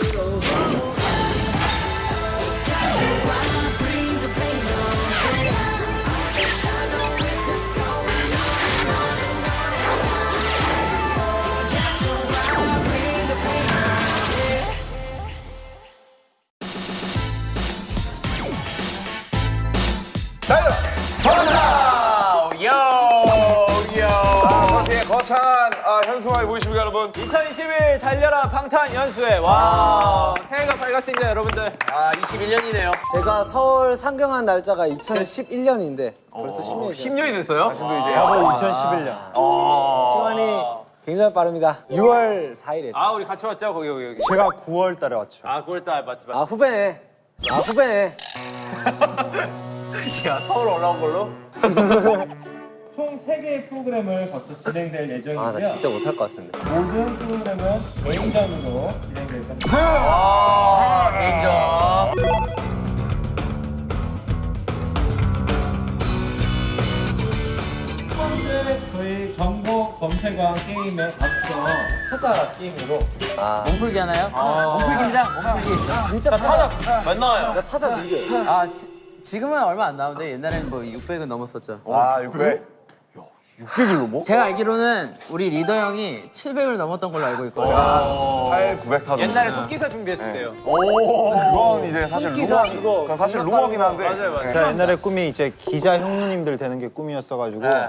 달 달려라 방탄 연수회 와 새해가 밝았습니다 여러분들 아 21년이네요. 제가 서울 상경한 날짜가 2011년인데 벌써 10년이 됐어요. 10년이 됐어요? 지금도 이제 바로 2011년. 시간이 굉장히 빠릅니다. 6월 4일에. 아 우리 같이 왔죠 거기 여기 여기 제가 9월 달에 왔죠. 아 9월 달 맞지 맞지 아 후배네. 아 후배네. 야 서울 올라온 걸로? 총 3개의 프로그램을 거쳐 진행될 예정이고요. 아 나 진짜 못할 것 같은데. 모든 프로그램은 개인전으로 진행될 겁니다. 아. 첫 번째 저희 정보 검색왕 게임에 앞서 타자 게임으로 몸풀기 하나요? 몸풀기입니다 몸풀기 진짜 타자. 만 나와요. 나 타자 밀려. 아 지, 지금은 얼마 안 나오는데 옛날에는 뭐 600은 넘었었죠 아, 600. 제가 알기로는 우리 리더 형이 700을 넘었던 걸로 알고 있거든요 8, 900 타도. 옛날에 속기사 준비했을 때요 그건 이제 사실 루머, 그거. 그건 사실 루머긴 한데. 맞아요, 맞아요. 제가 옛날에 꿈이 이제 기자 형님들 되는 게 꿈이었어가지고 예,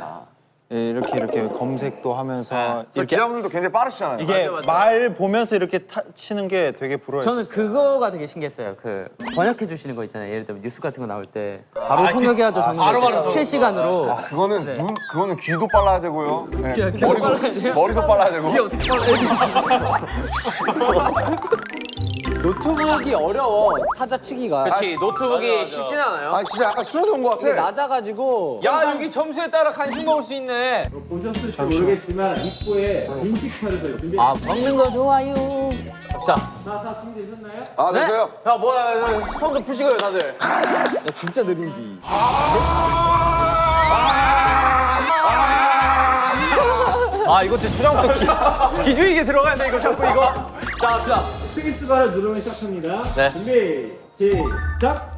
이렇게 이렇게 검색도 하면서 저 이렇게 기자분들도 굉장히 빠르시잖아요. 이게 맞아, 맞아. 말 보면서 이렇게 타, 치는 게 되게 부러워요. 저는 그거가 되게 신기했어요. 그 번역해 주시는 거 있잖아요. 예를 들면 뉴스 같은 거 나올 때 바로 통역해야죠. 정말 바로 바로 실시간으로. 그거는 네. 눈, 그거는 귀도 빨라야 되고요. 네. 귀가 머리도, 빨라야 돼요? 머리도 빨라야 되고. 이게 어떻게 노트북이 어려워. 타자 치기가. 그렇지 노트북이 쉽진 않아요. 아, 진짜 약간 술어도 온것 같아. 낮아가지고. 야 여기 점수에 따라 간식 먹을 수 있네. 보셨을지 모르겠지만 입구에 인식카드가 준비. 아 먹는 거 좋아요. 자, 다 준비되셨나요? 아, 됐어요? 야 뭐야 손도 푸시고요 다들. 야 진짜 느린디. 아 이것도 초장부터 기, 기주익에 들어가야 돼 이거 자꾸 이거. 자 자. 스위스바를 누르면 시작합니다. 네. 준비, 시작!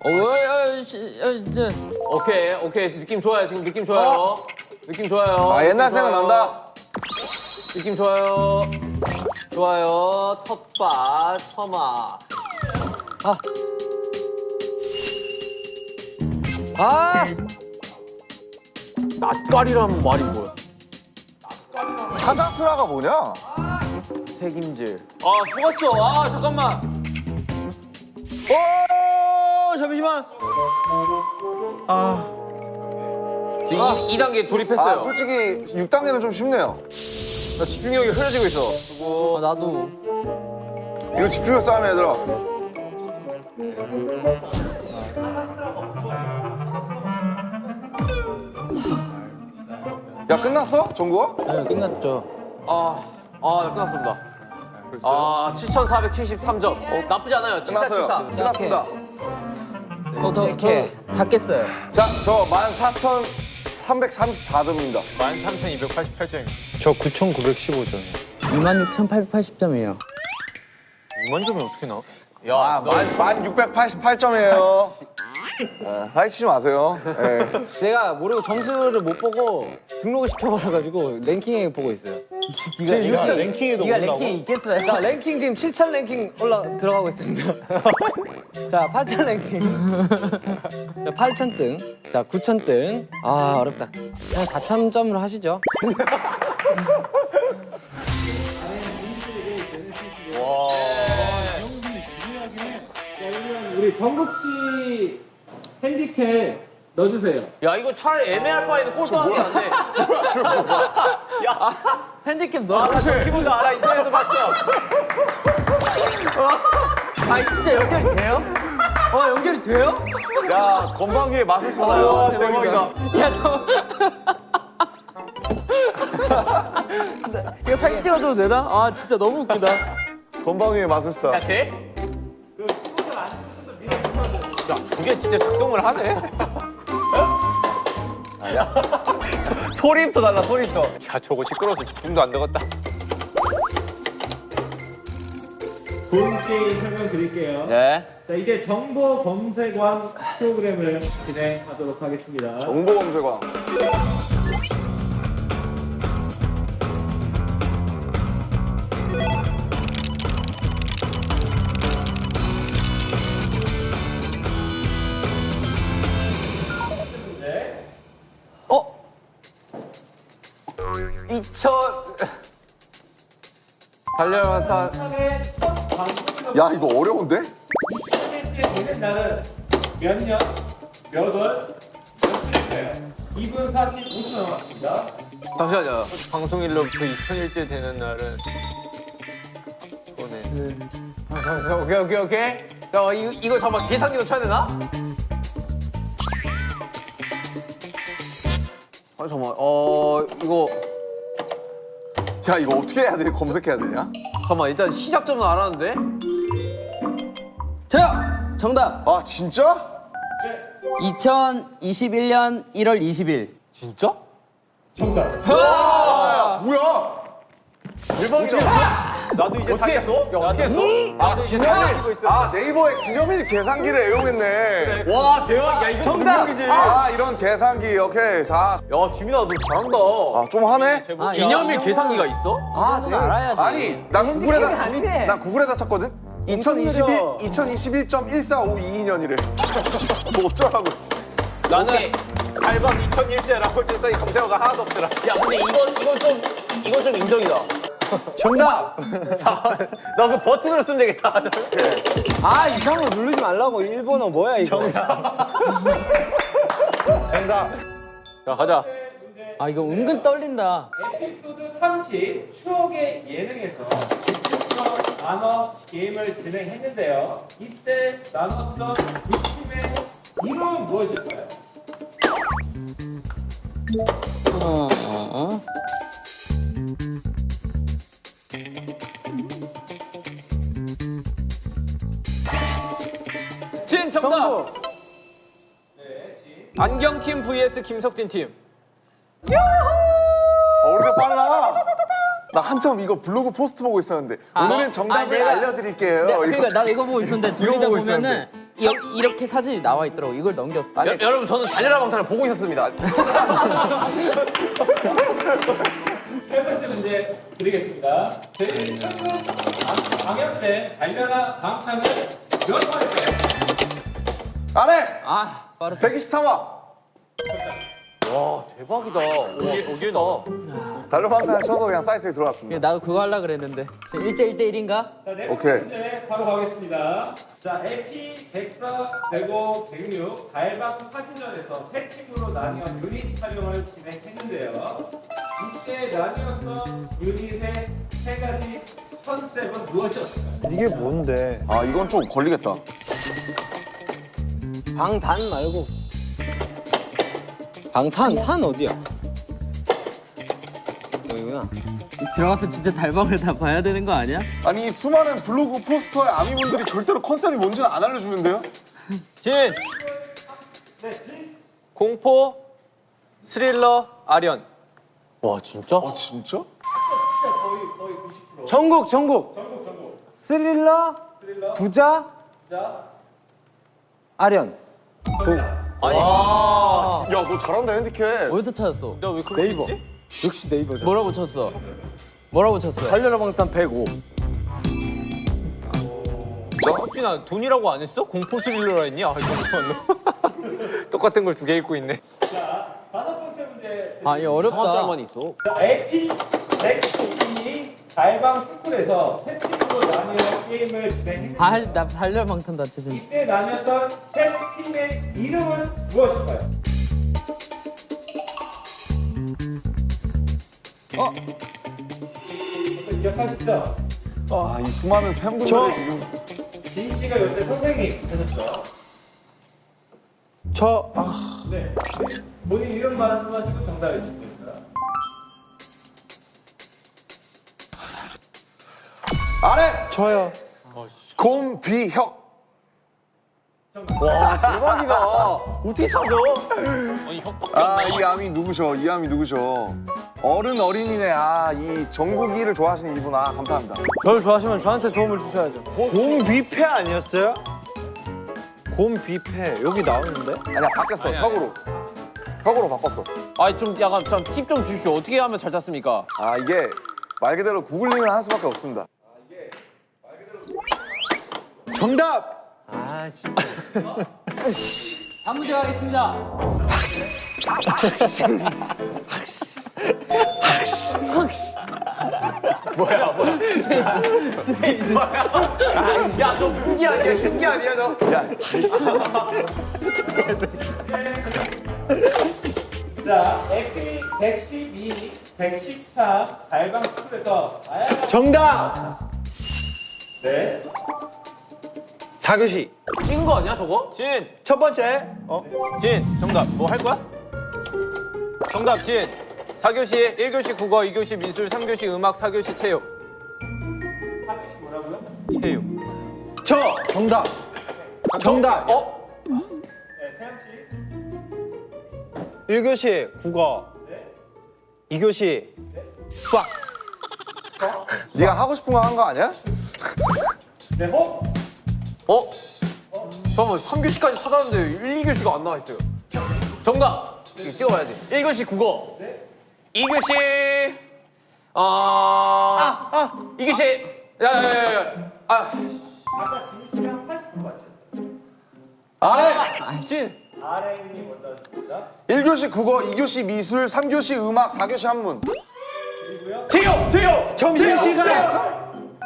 어, 어, 시, 어, 이제. 오케이 오케이 느낌 좋아요 지금 느낌 좋아요. 느낌 좋아요. 아, 옛날 좋아요. 생각 난다. 느낌 좋아요. 좋아요. 텃밭 터마. 아 낯가리라는 말이 뭐야? 타자스라가 뭐냐? 책임질. 아 죽었어. 아 잠깐만. 오 잠시만. 아 지금 2, 단계 돌입했어요. 아, 솔직히 6단계는 좀 쉽네요. 나 집중력이 흐려지고 있어. 아, 나도. 이거 집중력 싸움이야, 얘들아. 야, 끝났어? 정구가? 네, 끝났죠. 아, 아 끝났습니다. 아 7,473점. 어, 나쁘지 않아요. 끝났어요. 7473. 끝났습니다. 이렇게. 다 깼어요. 자, 저 14,334점입니다. 13,288점입니다. 저 9,915점이요. 26,880점이에요. 야, 만, 만 688점이에요. 아, 사기치지 마세요. 예. 제가 모르고 점수를 못 보고 등록을 시켜버려가지고 랭킹에 보고 있어요. 지금 6천 랭킹에도 네가 올라고. 랭킹 있겠어요? 자 랭킹 지금 7천 랭킹 올라 들어가고 있습니다. 자 8천 랭킹. 자 8천 등. 자 9천 등. 아 어렵다. 그냥 4천 점으로 하시죠. 우리 정국 씨 핸디캡 넣어주세요. 야 이거 차라리 애매할 바에는 꼴등하는 게 낫네. 핸디캡 넣어. 아, 저 키보드 알아. 인터넷에서 봤어. 아, 진짜 연결이 돼요? 어, 연결이 돼요? 야, 맛을 써놔요. 와, 대박이다. 야, 너. 이거 사진 찍어줘도 되나? 아, 진짜 너무 웃기다. 맛을 써. 야 돼? 야 저게 진짜 작동을 하네. 소리부터 달라 소리부터. 야, 저거 시끄러워서 집중도 안 되겠다. 본 게임 설명드릴게요. 네. 자, 이제 정보 검색왕 프로그램을 진행하도록 하겠습니다. 정보 검색왕. 첫 방송으로 야 이거 어려운데? 20일째 되는 날은 몇 년, 몇 월, 몇 주일까요? 2분 45초 남았습니다. 잠시만요. 방송일로부터 2000일째 되는 날은 오네. 아, 잠시만. 오케이 오케이 오케이. 야 이거 이거 잠깐 계산기도 쳐야 되나? 아 잠깐. 어 이거 야 이거 어떻게 해야 돼? 검색해야 되냐? 잠깐만 일단 시작점은 알았는데. 저요! 정답! 아 진짜? 2021년 1월 20일. 진짜? 정답. 아 뭐야? 대박이야. 나도 이제 다 했어? 야 어떻게 했어? 다 알고 있어. 아 네이버에 기념일 계산기를 애용했네. 와 대박. 야 이거 정답 이지. 아 이런 계산기 오케이 자. 야 지민아 너 잘한다. 아 좀 하네? 아, 기념일 야. 계산기가 있어? 아, 넌 알아야지. 아니 난 구글에다 아니네. 난 구글에다 쳤거든. 2021 2021.1452년이래. 뭐 어쩌라고. 나는 알밤 2001제라고 했더니 검색어가 하나도 없더라. 야 근데 이건 이건 좀 이건 좀 인정이다. 정답. 나그 버튼으로 쓰면 되겠다. 아 이상한 거 누르지 말라고 일본어 뭐야 이거 정답. 자 가자. 아, 이거 은근 떨린다. 에피소드 30 추억의 예능에서 나눠 게임을 진행했는데요. 이때 나눴던 두 팀의 이름은 무엇일까요? 어, 어, 어. 진 정답. 안경팀 vs 김석진 팀. 어, 우리가 빨라. 나 한참 이거 블로그 포스트 보고 있었는데 오늘은 정답을 아, 알려드릴게요. 네. 그러니까 나 이거 보고 있었는데 이거 돌리다 보고 보면은 이, 이렇게 사진이 나와 있더라고. 이걸 넘겼어. 아니, 여, 여러분 저는 달려라 방탄을 보고 있었습니다. 세 번째 문제 드리겠습니다. 제 최근 방영된 달려라 방탄을 몇 번일까요? 안 해. 아, 빠르다. 123화. 와 대박이다. 오게 오게다. 달러방산을 쳐서 그냥 사이트에 들어왔습니다. 나도 그거 하려고 그랬는데. 1대 1대 1인가? 자, 네 번째 오케이. 문제 바로 가겠습니다. 자, AP 104, 105, 106 달방 사진전에서 세 팀으로 나뉘어 유닛 촬영을 진행했는데요. 이때 나뉘었던 유닛의 세 가지 컨셉은 무엇이었을까요? 이게 뭔데? 아 이건 좀 걸리겠다. 방단 말고 방탄 탄 어디야 여기구나 들어가서 진짜 달방을 다 봐야 되는 거 아니야? 아니 이 수많은 블로그 포스터의 아미분들이 절대로 컨셉이 뭔지는 안 알려주는데요? 진. 공포 스릴러 아련. 와 진짜? 아 진짜? 전국 전국 스릴러 부자 아련 야 너 잘한다 핸디캡. 어디서 찾았어? 나왜 그거 네이버 있지? 역시 네이버죠 뭐라고 쳤어? 뭐라고 쳤어? 달려라 방탄 105 석진아 돈이라고 안 했어? 공포 스릴러라 했니? 아 이거 똑같은 걸 두 개 읽고 있네. 자, 다섯 번째 문제 아, 이거 어렵다. 있어. 자, AP 102 달방 스쿨에서 세 팀으로 나뉘어 게임을 진행했는데 아, 나 달려방탄 다 치신. 이때 나뉘었던 세 팀의 이름은 무엇일까요? 어? 기억하시죠? 아 이 수많은 팬분들이 저- 지금 진 씨가 요새 선생님 되셨죠? 저 아, 네. 본인 이름 말씀하시고 정답해 주시면 해. 저요. 곰비혁. 대박이다. 어떻게 찾아? 아니 혁박. 아이 암이 누구셔? 이 암이 누구셔? 어른 어린이네. 아, 이 전국이를 좋아하시는 이분. 아, 감사합니다. 저를 좋아하시면 저한테 도움을 주셔야죠. 곰 뷔페 아니었어요? 곰 뷔페 여기 나오는데? 아니야, 바뀌었어. 턱으로. 턱으로 바꿨어. 아니 좀 약간 팁좀 주십시오. 어떻게 하면 잘 tas습니까? 아, 이게 말 그대로 구글링을 할 수밖에 없습니다. 정답! 아 진짜. 다음 문제 가겠습니다. 야저 흑이 아니야 흰게 아니야 저. 자, 에피 112, 114 달방 스쿨에서 정답! 네. 4교시 찐 거 아니야 저거? 진. 첫 번째 어? 진 정답 뭐 할 거야? 정답 진 4교시 1교시 국어 2교시 미술 3교시 음악 4교시 체육 하교시 뭐라고요? 체육 저 정답 정답 어? 네, 태양 씨. 1교시 국어 네. 2교시 수학 네가 하고 싶은 거 한 거 아니야? 네, 호. 어? 잠깐만 3교시까지 찾았는데 1, 2교시가 안 나와 있어요 정답 이거 찍어봐야지 1교시 국어 네. 2교시 어... 아! 아! 2교시 야야 야 야 아 아까 진 씨랑 80% 맞췄어요. 아래! 진! 먼저 하십니다. 1교시 국어, 2교시 미술, 3교시 음악, 4교시 한문. 그리고요. 점심시간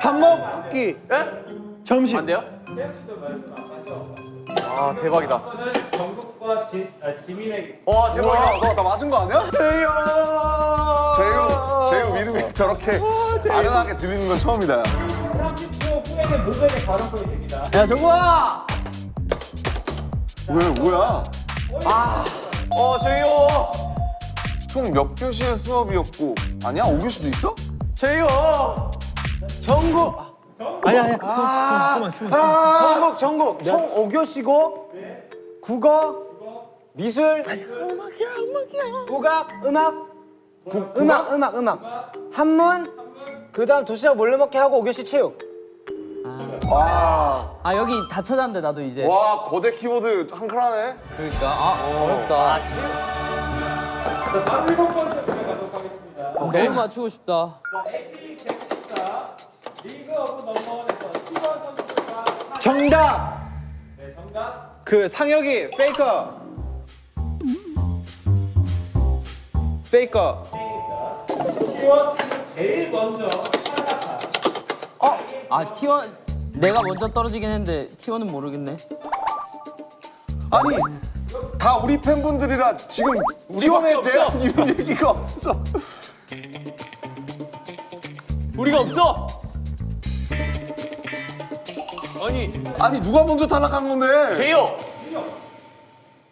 밥 먹기 예? 점심 안 돼요? 태양 씨도 말씀 안 하셔. 아 대박이다 전국과 진, 아, 지민에게. 와 대박이다 너나 맞은 거 아니야? 제유, 제유 이름이 저렇게 아련하게 들리는 건 처음이다. 30초 후에는 모델의 발언권이 됩니다. 야 정국아. 왜, 뭐야? 어 제이요 총몇 교시의 수업이었고, 아니야? 5교시도 있어? 제이요 전국 아니 아니. 그만 그만 전국 전국 총 5교시고 국어 미술 국악 음악. 음악? 음악 음악 한문 그다음 도시락 몰래 먹기 하고 5교시 체육. 와, 아 여기 다 찾았는데 나도 이제. 와, 거대 키보드 한클 하네? 그러니까. 아 어렵다. 자, 다음 일곱 번째 문제 가도록 하겠습니다. 너무 맞추고 싶다. 자, EP 114 League of Number One에서 T1 선수들과 사- 정답 네, 정답. 그 상혁이 페이커 페이커 T1 제일 먼저 어? 아 T1 내가 먼저 떨어지긴 했는데 T1은 모르겠네. 아니, 다 우리 팬분들이라 지금 T1에 대한 이런 얘기가 없어. 우리가 없어 아니 아니, 누가 먼저 탈락한 건데? 제이요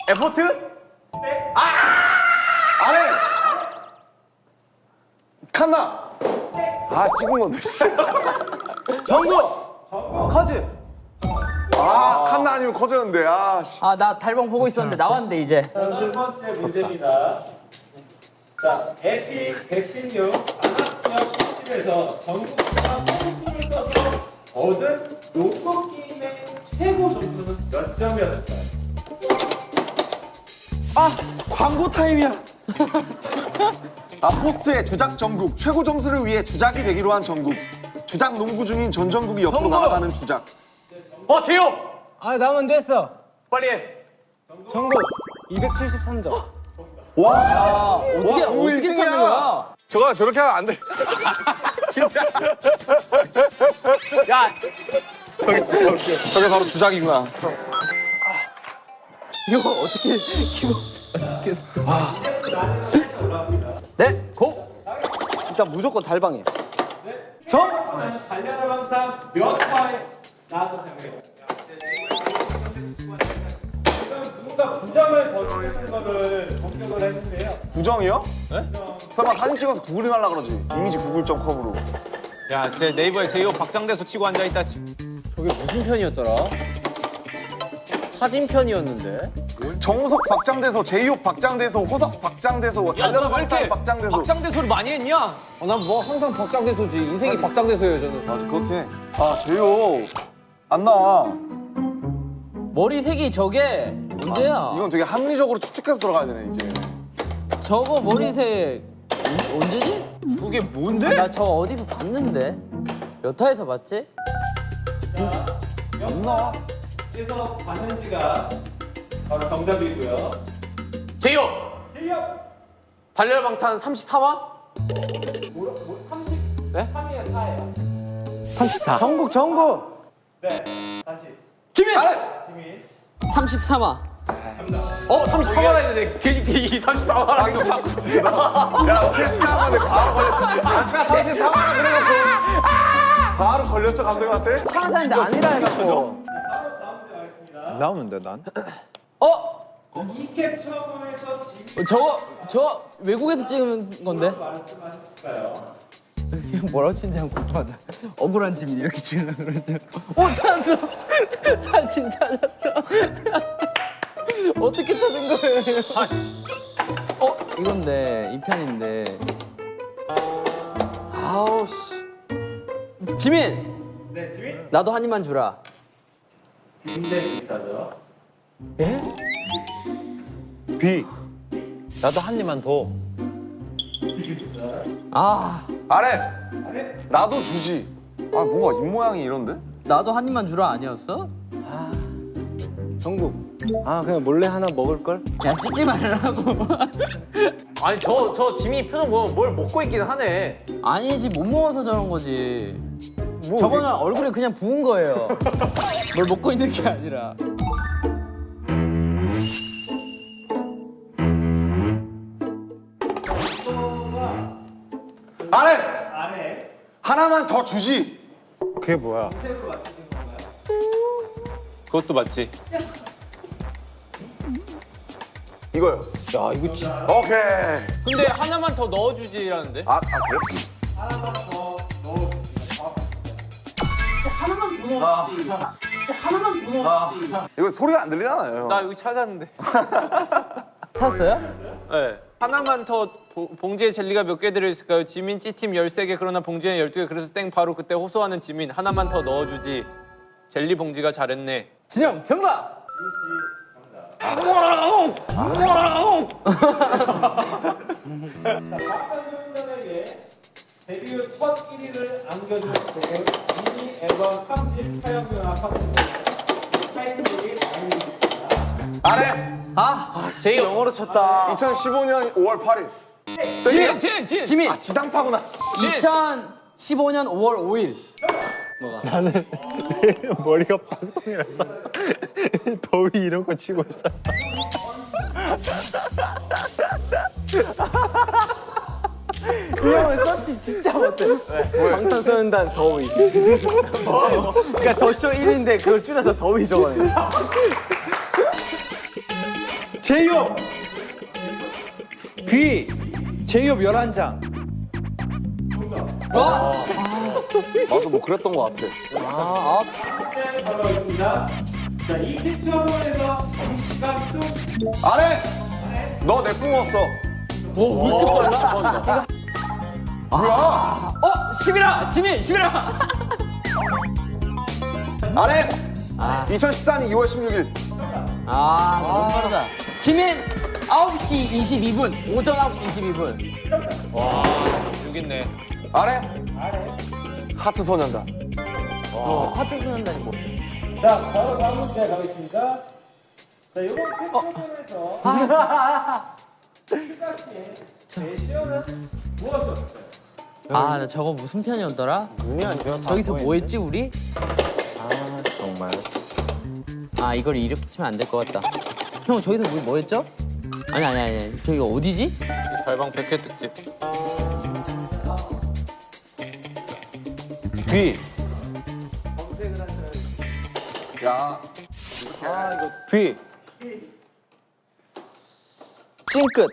에포트? 아래! 칸나! 아, 찍은 건데, 씨. 전국 커즈 아, 칸나 아니면 커졌는데, 아, 씨. 아나 달방 보고 있었는데 나왔는데 이제. 자, 두 번째 문제입니다. 자, 에피 116 안학지역 특집에서 전국과 포스를 써서 얻은 농구 게임의 최고 점수는 몇 점이었을까요? 광고 타임이야 아, 포스트의 주작 전국 최고 점수를 위해 주작이 되기로 한 전국 주작 농구 중인 전 전국이 옆으로 전국! 날아가는 주작 어 제이요 아나 먼저 했어 빨리 해 전국 273점 와, 아 어떻게 전국 어떻게 일등이야. 찾는 거야? 저거 저렇게 하면 안 돼. 야 저게 바로 주작이구나. 이거 어떻게 키고? 네 고. 일단 무조건 달방이야 정! 달려라 방상 몇 화에 나와서 생각해요? 지금 누군가 부정을 저지르는 거를 공격을 했는데요. 부정이요? 설마 사진 찍어서 구글링 하려 그러지? 이미지 구글.com으로. 야, 진짜 네이버에 제이호 박장대소 치고 앉아있다. 저게 무슨 편이었더라? 사진 편이었는데 정우석 박장대소, 제이홉 박장대소, 호석 박장대소, 달려라 방탄 박장대소. 박장대 소리 많이 했냐? 어, 난뭐 항상 박장대소지. 인생이 박장대소예요 저는. 맞아 그렇게. 아 제이홉 안 나와. 머리색이 저게 문제야. 이건 되게 합리적으로 추측해서 들어가야 되네 이제. 저거 머리색 언- 언제지? 그게 뭔데? 나 저 어디서 봤는데 몇 화에서 봤지? 안 나와. 그래서 봤는지가 바로 정답이고요. 제이홉 실력 달려라 방탄 33화? 뭐, 뭐 30? 네? 3이에요, 4예요. 34. 전국 전국. 네, 다시. 지민! 지민. 33화. 어 33화라 했는데 괜히 이 34화라. 방금 바꿨지. 나. 야 생각하는데 바로 걸렸죠. 아까 34화라 그래놓고 바로 걸렸죠 감독님한테? 찾았는데 아니라 해갖고. 안 나오는데 난? 어? 이 캡처본에서 저거 저 외국에서 찍은 건데? 뭐라고 치는지 한번 궁금하다. 억울한 지민 이렇게 찍으려고 그러는데. 오 찾았어. 사진 찾았어. 어떻게 찾은 거예요? 아씨. 어 이건데 이 편인데. 아우 씨. 지민 네, 지민. 나도 한 입만 주라. 빈대 비슷하죠? 예? B. 나도 한 입만 더. 아 아래. 나도 주지. 아 뭔가 입 모양이 이런데? 나도 한 입만 주라 아니었어? 전국. 아 그냥 몰래 하나 먹을 걸? 야 찍지 말라고. 아니 저 저 지민이 표정 보면 뭘 먹고 있긴 하네. 아니지 못 먹어서 저런 거지. 뭐, 저거는 얼굴에 그냥 부은 거예요. 뭘 먹고 있는 게 아니라. 아래. 아래. 하나만 더 주지. 그게 뭐야? 그것도 맞지. 이거요. 야 이거 진짜. 오케이. 근데 하나만 더 넣어주지라는데? 아, 아 그래? 하나만 더 넣어주세요. 이거 소리가 안 들리잖아요. 나 여기 찾았는데. 찾았어요? 네. 하나만 더 보- 봉지에 젤리가 몇 개 들어있을까요? 지민 찌팀 13개 그러나 봉지에 12개 그래서 땡 바로 그때 호소하는 지민 하나만 더 넣어주지 젤리 봉지가 잘했네 진영 정답. 박상준에게 데뷔 후 첫 1위를 안겨준 곡은 미니 앨범 3집 촬영료와 팝스 타이틀곡이 아닙니다. 아래. 아 제이 영어로 쳤다 2015년 5월 8일. 지민 진! 진! 지민 아 지상파구나. 2015년 5월 5일. 머리가 빵통이라서 더위 이런 거 치고 있어. 이 형은 서치 진짜 못해. 방탄소년단 더위. 그러니까 더쇼 1인데 그걸 줄여서 더위 적어내. 제이홉. B. 제이홉 11장. 맞아 뭐 그랬던 것 같아. 아, 있습니다. 자, 이 캡처본에서 잠시간 좀 아래. 너내 뿜었어. 오 왜 이렇게 빨라? 뭐야? 어 11화 지민 11화. 아래. 아. 2014년 2월 16일. 아 너무 빠르다. 지민 9시 22분 오전 9시 22분. 여기 있네 아래. 하트 소년단. 어, 하트 소년단이 뭐? 자, 바로 다음 문제 가겠습니다. 자, 이번 캡처본에서 시각시에 제시어는 무엇이었을까요? 아, 나 저거 무슨 편이었더라? 눈이 안 좋아서. 저기서 뭐 했지 우리? 아 정말. 아, 이걸 이렇게 치면 안 될 것 같다. 형, 저기서 뭐, 뭐 했죠? 아니, 아니, 아니. 저기가 어디지? 달방 100회 특집 B. 야. B. 찡끝.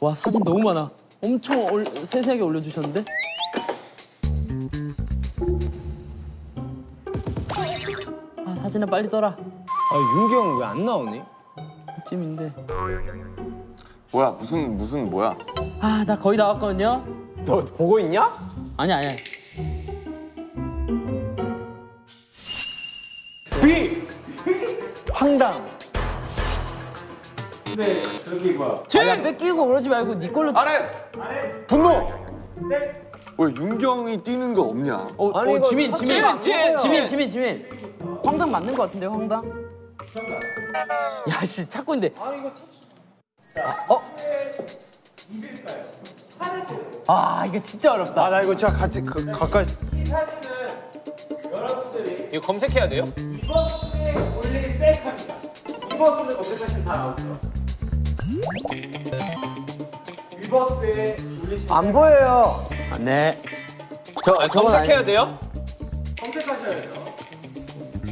와, 사진 너무 많아. 엄청 올, 세세하게 올려주셨는데? 아, 사진을 빨리 떠라. 아 윤기 형왜안 나오니? 찜인데. 뭐야 무슨 무슨 뭐야? 아, 나 거의 나왔거든요. 너 보고 있냐? 아니 아니. 황당. 근데 저기 뭐야? 아, 뺏기고 그러지 말고 네 걸로. 아래 분노. 왜 윤경이 뛰는 거 없냐? 어, 아니, 어, 이거 지민, 지민, 안 지민. 지민, 지민, 지민. 황당 맞는 거 같은데 황당? 야, 씨 찾고 있는데. 어? 아, 이거 진짜 어렵다. 아 나 이거 진짜 같이 그, 가까이. 이거 검색해야 돼요? 이버스에 올리기 셀카입니다. 이버스를 검색하시면 다 나오죠. 올리시면 안 보여요. 아, 네. 저 검색해야 돼요? 검색하셔야 돼요.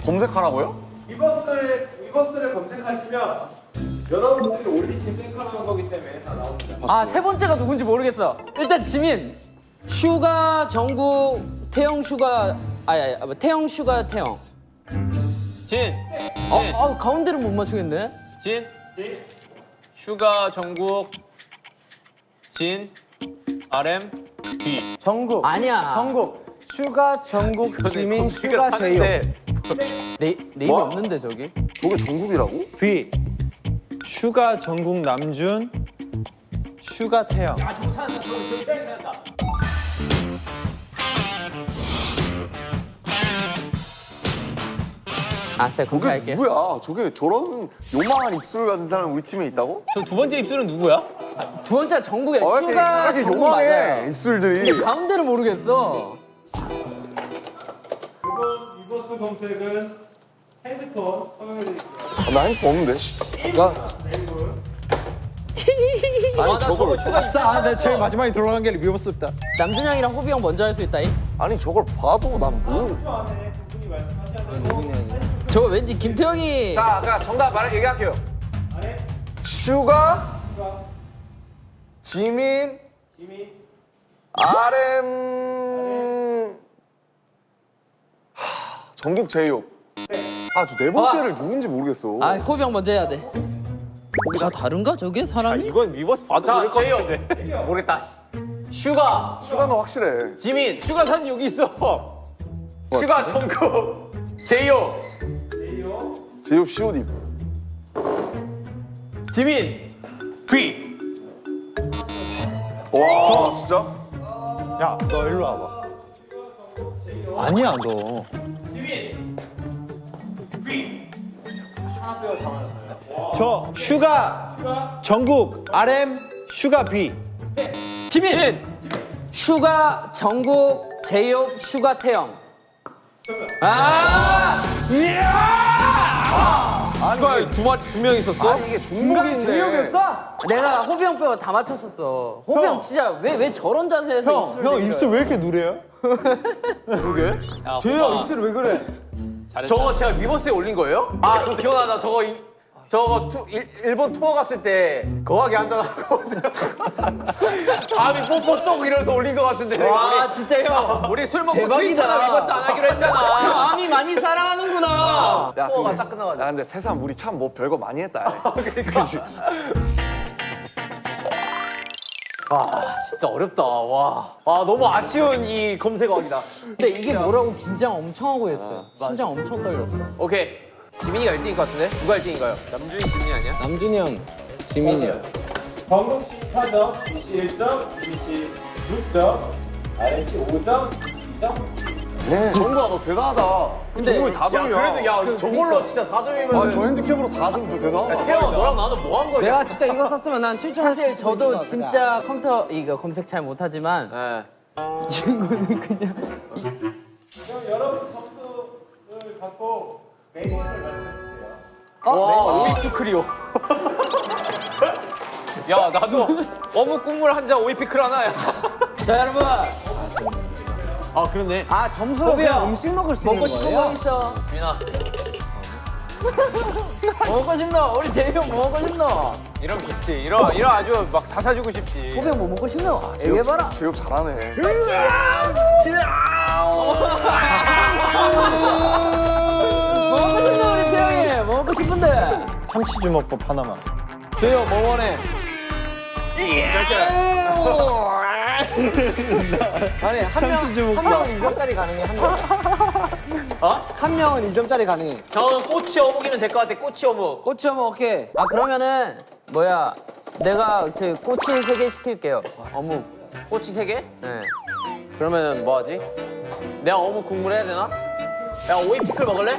검색하라고요? Weverse를 Weverse를 검색하시면 여러 분들이 올리신 셀카라는 거기 때문에 다 나옵니다. 아, 세 번째가 누군지 모르겠어. 일단 지민. 슈가, 정국, 태형 슈가, 아니, 아니, 아, 태형 슈가, 태형. 진, 어, 아, 가운데를 못 맞추겠네. 진, 슈가 정국, 진, RM, V. 정국. 아니야. 정국. 슈가 정국 지민 슈가 제이홉. 하는데 네, 네임이 뭐? 없는데 저기. 저게 전국이라고? B. 슈가 전국 남준. 슈가 태영. 아 저거 찾았다. 저거 저기 찾았다. 아싸, 저게 검색할게. 누구야? 저게 저런 요망한 입술 가진 사람 우리 팀에 있다고? 저 두 번째 입술은 누구야? 두 번째가 정국이야. 어, 왜 이렇게, 슈가, 왜 이렇게 정국 요망해 맞아요. 입술들이. 가운데를 모르겠어. 이번 Weverse 검색은 핸드폰 화면을 드릴게요. 아, 나 핸드폰 없는데. 씨. 아니 아, 나 저걸 아싸, 아, 내 제일 마지막에 들어간 게 리버스다. 남준형이랑 호비 형 먼저 할 수 있다잉? 아니 저걸 봐도 난 모르. 10초 안에 두 분이 말씀하셔야 되고 저거 왠지 김태형이 자, 그냥 정답 말 얘기할게요. 슈가, 지민, 지민, RM, 하, 전국 제이홉. 아, 저 네 번째를 누군지 모르겠어. 아 호비 형 먼저 해야 돼. 다 다른가 저게 아, 사람이? 이건 위버스 봐도 모를 것 같은데. 모르겠다. 슈가, 슈가는 확실해. 지민, 슈가 사진 여기 있어. 슈가 정국, 제이오, 제이오, 제이홉 COD. 지민, 뷔. 와, 진짜? 야, 너 일로 와봐. 아니야, 너. 다 맞았어요. 저 슈가 슈가, 정국 RM 슈가 뷔. 지민, 진, 슈가, 정국, 제이홉, 슈가, 태형. 아, 슈가 두 마리, 두명 있었어? 아니, 이게 중복인데. 제이홉이었어? 내가 호비 형 빼고 다 맞췄었어. 호비 형, 형. 진짜 왜 왜 저런 자세에서 형, 입술 형? 입술 왜 이렇게 누래요? 야, 제이홉 호바. 입술이 왜 그래? 잘했다. 저거 제가 위버스에 올린 거예요? 아, 저 기억나다. 저거 이, 저거 투, 일, 일본 투어 갔을 때 거하게 앉아가지고 아미 뽀뽀 쪽 이러면서 올린 것 같은데. 와, 진짜 형. 우리 술 먹고. 트위터나 위버스 안 하기로 형 했잖아. 아미 많이 사랑하는구나. 야, 투어가 딱 끝나가지고. 야, 근데 세상 우리 참 뭐 별거 많이 했다. 그 치? 진짜 어렵다. 와. 아, 너무 아쉬운 이 검색어이다. 근데 이게 뭐라고 긴장 엄청 하고 했어요. 심장 엄청 떨렸어. 오케이. 지민이가 1등일 것 같은데? 누가 1등인가요? 남준이 지민이 아니야? 남준이 형, 지민이 형. 정국 씨 4점, 이씨 1점, 지민 씨 6점, RM 씨 5점, 2점. 네. 정국아, 너 대단하다. 근데- 야, 4점이야. 그래도 야, 저걸로 진짜 4점이면. 아, 저 핸디캡으로 4점도 대단하다. 태영, 너랑 나는 뭐 한 거냐? 내가 진짜 이거 썼으면 난 7점 사실 저도 진짜 컴퓨터 이거 검색 잘 못하지만 예. 이 친구는 그냥 그럼 여러분 점수를 갖고 메뉴를 말씀해주세요. 와, 오이큐 크리오. 야, 나도 어묵 국물 한 잔 오이 피클 하나 야. 자 여러분 아, 그렇네. 아 점수로 호비야. 그냥 음식 먹을 수 먹고 있는 싶은 거예요? 거 있어 민아. 먹고 싶노 우리 제이 형뭐 먹고 싶노 이러면 좋지. 이러, 이러 아주 막 다 사주고 싶지. 호비 형뭐 먹고 싶노 얘기해봐라 제이홉 잘하네. 뭐 먹고 싶노 우리 태영이 뭐 먹고 먹고 싶은데. 참치 주먹밥 하나만. 제요 뭐 원해? 아니 한명한 명은 2점짜리 가능해 한 명. 어? 한 명은 2점짜리 가능해. 저는 꼬치 어묵이면 될 것 같아. 꼬치 어묵. 꼬치 하면 오케이. 아 그러면은 뭐야? 내가 저 꼬치 세 개 시킬게요. 어묵. 꼬치 세 개? 네. 그러면 뭐 하지? 내가 어묵 국물 해야 되나? 야 오이 피클 먹을래?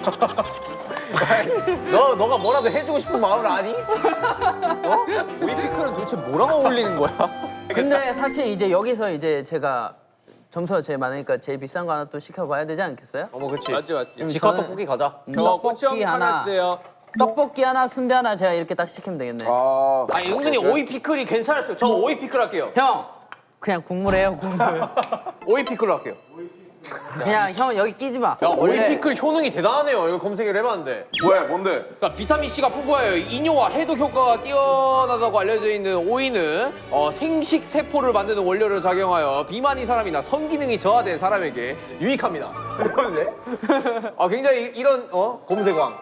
너 너가 뭐라도 해주고 싶은 마음을 아니? 어? 오이 피클은 도대체 뭐랑 어울리는 거야? 근데 사실 이제 여기서 이제 제가 점수가 제일 많으니까 제일 비싼 거 하나 또 시켜봐야 되지 않겠어요? 어머 그렇지. 맞지 맞지. 지컷 저는- 떡볶이 가자. 어묵 하나 주세요. 떡볶이 하나, 순대 하나 제가 이렇게 딱 시키면 되겠네. 아, 아니 은근히 오이 피클이 괜찮았어요. 저 오이 피클 할게요. 형, 그냥 국물 해요 국물. 오이 피클로 할게요. 그냥 형 여기 끼지 마. 야 오이 원래 피클 효능이 대단하네요. 이거 검색을 해봤는데. 왜 뭔데? 그러니까 비타민 C가 풍부하여 이뇨와 해독 효과가 뛰어나다고 알려져 있는 오이는 어, 생식 세포를 만드는 원료를 작용하여 비만인 사람이나 성기능이 저하된 사람에게 유익합니다. 그런데 아 굉장히 이런 어 검색왕.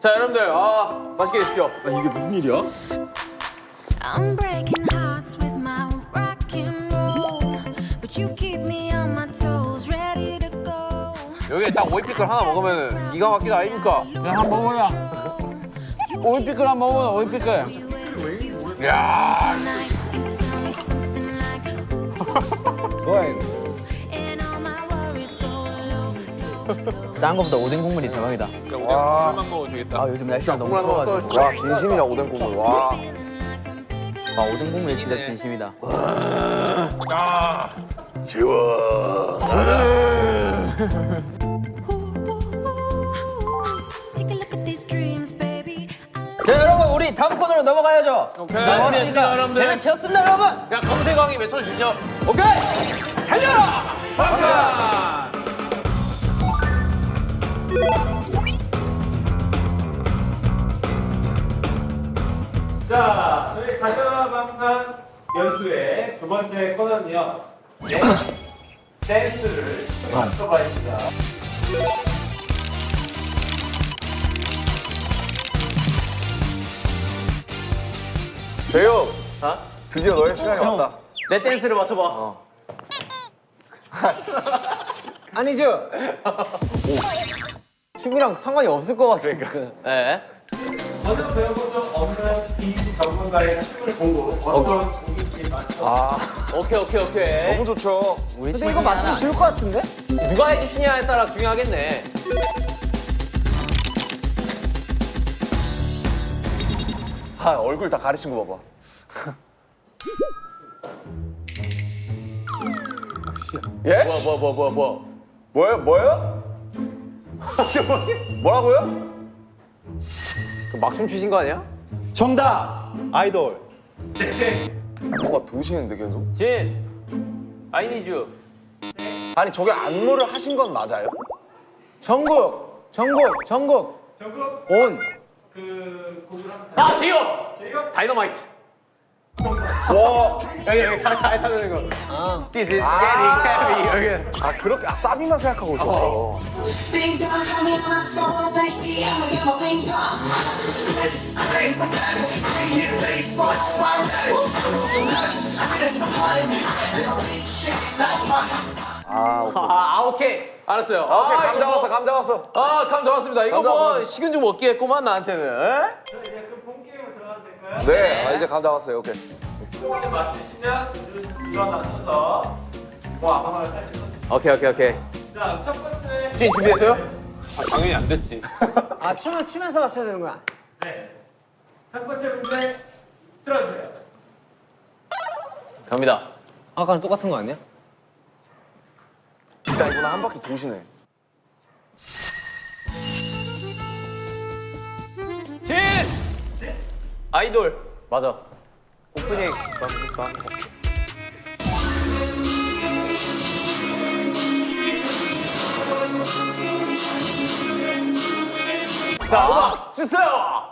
자 여러분들 아 맛있게 드십시오. I'm breaking hearts 여기 딱 오이 피클 하나 먹으면 기가 막히다 아닙니까? 그냥 한번 먹어요. 오이피클 한번 먹어요 오이피클. Ooh, 뭐야 low. 딴 거보다 오뎅 국물이 대박이다. 우리 국물만 먹어도 되겠다. 아 요즘 날씨가 너무 추워가지고. 또. 와 진심이다 오뎅 국물. 와. 아 오뎅 국물이 진짜 진심이다. Ooh, love 자 여러분 우리 다음 코너로 넘어가야죠. 오케이. 넘어가니까 여러분들. 대를 채웠습니다 여러분. 야 검색왕이 외쳐주시죠. 오케이 달려라. 자, 저희 가져라 방탄 연수의 두 번째 코너는요. 네, 댄스를 맞춰봐입니다. 재영. 어? 드디어 너의 시간이 왔다. 내 댄스를 맞춰봐. 아니죠? 춤이랑 상관이 없을 것 같아. 네. 전혀 배워본 적 없는 이 전문가의 춤을 보고 어떤 곡인지 맞춰. 오케이 오케이 오케이. 너무 좋죠. 근데 이거 맞추기 쉬울 것 같은데? 누가 해주시냐에 따라 중요하겠네. 아 얼굴 다 가리신 거 봐봐. 예? 뭐야 뭐야 뭐야 뭐야 뭐야. 뭐예요? 뭐예요? 뭐라고요? 그 막춤 추신 거 아니야? 정답 아이돌. 뭔가 도시는데 계속. 진, I need you. 아니 저게 안무를 하신 건 맞아요? 전국, 전국, 전국. 전국 온. 그 곡을 한번 아 제이홉. 제이홉 다이너마이트. 와. 여기 여기 다다 찾는 거. This is getting heavy. 여기. 아 그렇게 아 싸비만 생각하고 있었어. 아, 아 오케이. 알았어요. 아, 오케이 감 이거 잡았어 뭐- 감 잡았어. 아, 감 잡았습니다. 이거 감 뭐. 식은 죽 먹기 했구만 나한테는. 에? 이제 그본 게임을 들어가도 될까요? 네. 아, 이제 감 잡았어요. 오케이. 곡을 맞추시면 일어나셔서 뭐 아무거나 살려서. 오케이 오케이 오케이. 자, 첫 번째. 진 준비됐어요? 아, 당연히 안 됐지. 아 춤을 추면서 맞춰야 되는 거야. 네. 첫 번째 문제 들어주세요. 갑니다. 아까랑 똑같은 거 아니야? 일단 이번에 한 바퀴 도시네. 진, 아이돌. 맞아. 오프닝 맞습니까? 자, 주세요.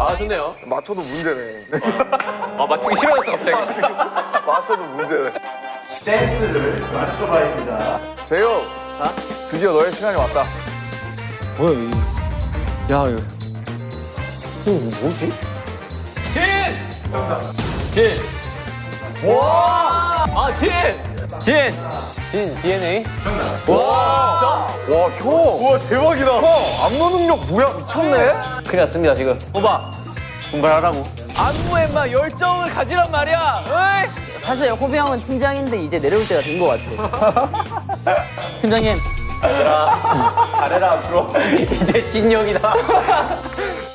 아 좋네요. 맞춰도 문제네. 아 맞추기 싫어졌어 갑자기. 아, 맞춰도 문제네. 댄스를 맞춰봐야 합니다. 재영. 아? 드디어 너의 시간이 왔다. 뭐야 이. 야 이거. 이거 어, 뭐지? 진! 진. 와! 아 진! 진! 진 DNA? 와! 진짜? 와 형! 와 대박이다. 형 안무 능력 뭐야 미쳤네? 큰일 났습니다 지금. 호바 분발하라고. 안무에 막 열정을 가지란 말이야. 어이? 사실 호비 형은 팀장인데 이제 내려올 때가 된 것 같아. 팀장님. 잘해라 잘해라 앞으로. 이제 진영이다.